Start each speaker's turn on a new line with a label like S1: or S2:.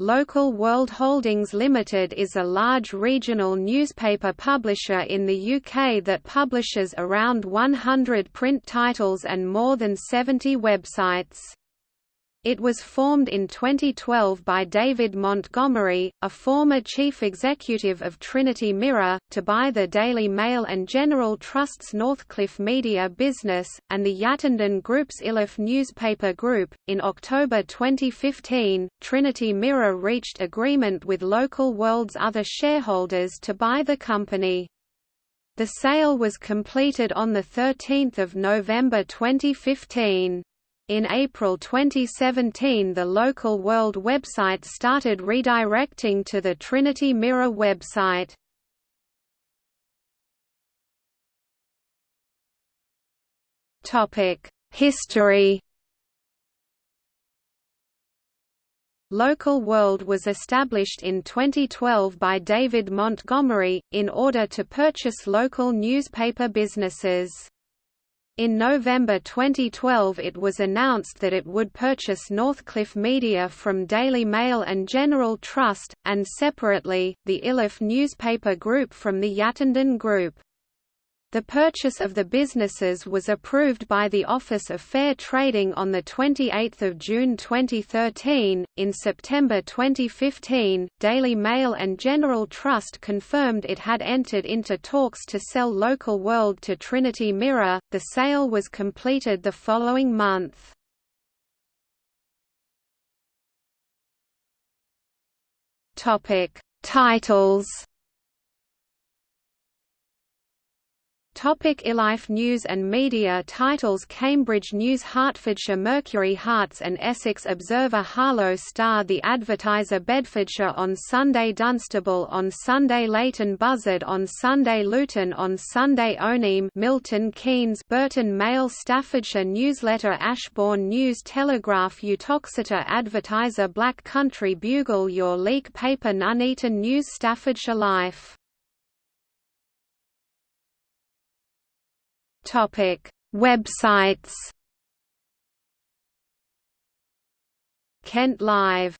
S1: Local World Holdings Limited is a large regional newspaper publisher in the UK that publishes around 100 print titles and more than 70 websites. It was formed in 2012 by David Montgomery, a former chief executive of Trinity Mirror, to buy the Daily Mail and General Trust's Northcliffe Media business, and the Yattendon Group's Iliffe newspaper group. In October 2015, Trinity Mirror reached agreement with Local World's other shareholders to buy the company. The sale was completed on 13 November 2015. In April 2017 the local World website started redirecting to the Trinity Mirror website. History Local World was established in 2012 by David Montgomery, in order to purchase local newspaper businesses. In November 2012 it was announced that it would purchase Northcliffe Media from Daily Mail and General Trust, and separately, the Iliffe newspaper group from the Yattendon Group. The purchase of the businesses was approved by the Office of Fair Trading on 28 June 2013. In September 2015, Daily Mail and General Trust confirmed it had entered into talks to sell Local World to Trinity Mirror. The sale was completed the following month. Topic: Titles Topic Iliffe News and Media titles Cambridge News Hertfordshire Mercury Herts and Essex Observer Harlow Star The Advertiser Bedfordshire on Sunday Dunstable on Sunday Leighton Buzzard on Sunday Luton on Sunday Oneem Milton Keynes Burton Mail Staffordshire Newsletter Ashbourne News Telegraph Uttoxeter Advertiser Black Country Bugle Your Leek Paper Nuneaton News Staffordshire Life Topic: Websites. Kent Live